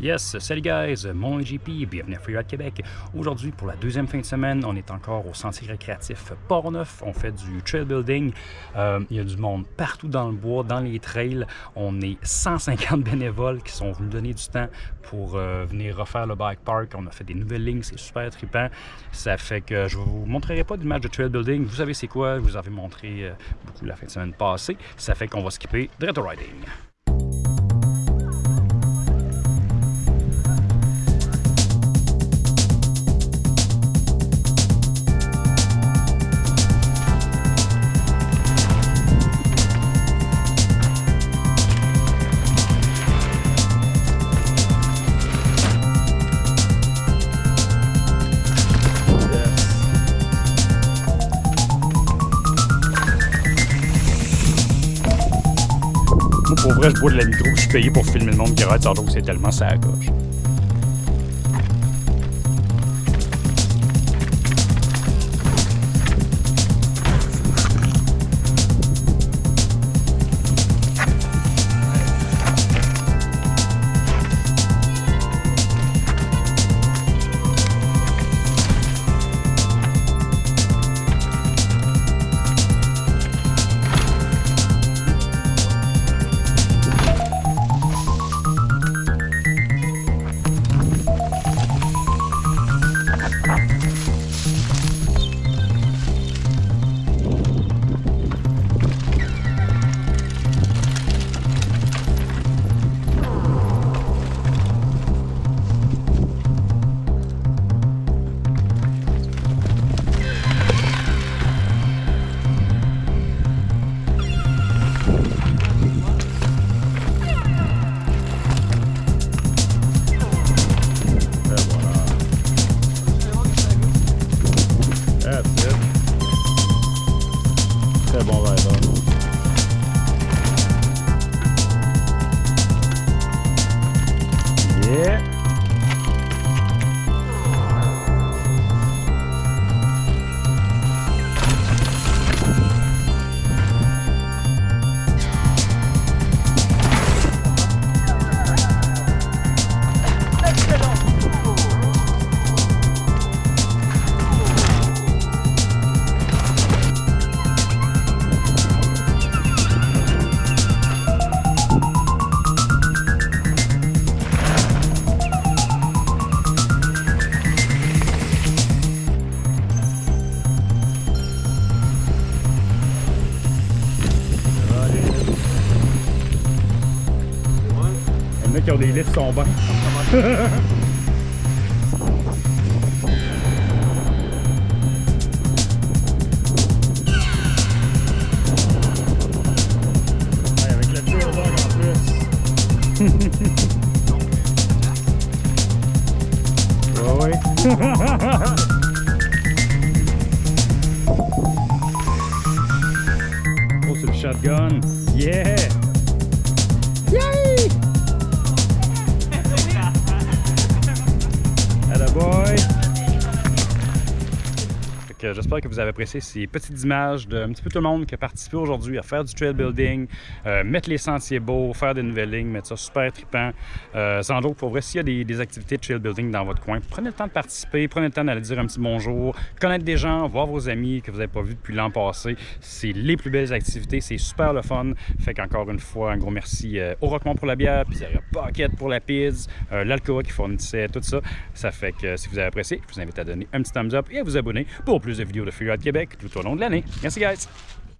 Yes, salut guys, mon GP, bienvenue à Freeride Québec. Aujourd'hui, pour la deuxième fin de semaine, on est encore au sentier récréatif Port-Neuf. On fait du trail building. Euh, il y a du monde partout dans le bois, dans les trails. On est 150 bénévoles qui sont venus donner du temps pour euh, venir refaire le bike park. On a fait des nouvelles lignes, c'est super trippant. Ça fait que je vous montrerai pas d'image de trail building. Vous savez c'est quoi, je vous avais montré euh, beaucoup la fin de semaine passée. Ça fait qu'on va skipper Dread Riding. Pour vrai, je bois de la nitro, je suis payé pour filmer le monde qui ride tantôt, c'est tellement ça à gauche. yaptı. Kebap ayran. Qui ont des lits sont bons. Oh, c'est le shotgun. Yeah! Yay! J'espère que vous avez apprécié ces petites images d'un petit peu tout le monde qui a participé aujourd'hui à faire du trail building, euh, mettre les sentiers beaux, faire des nouvelles lignes, mettre ça super trippant. Euh, sans doute, pour vrai, s'il y a des, activités de trail building dans votre coin, prenez le temps de participer, prenez le temps d'aller dire un petit bonjour, connaître des gens, voir vos amis que vous n'avez pas vus depuis l'an passé. C'est les plus belles activités, c'est super le fun. Fait qu'encore une fois, un gros merci euh, au Rockmont pour la bière, Pizzeria Pocket pour la pizza, l'Alcoa qui fournissait tout ça. Ça fait que si vous avez apprécié, je vous invite à donner un petit thumbs up et à vous abonner pour plus de vidéos de Freeride Québec tout au long de l'année. Merci guys!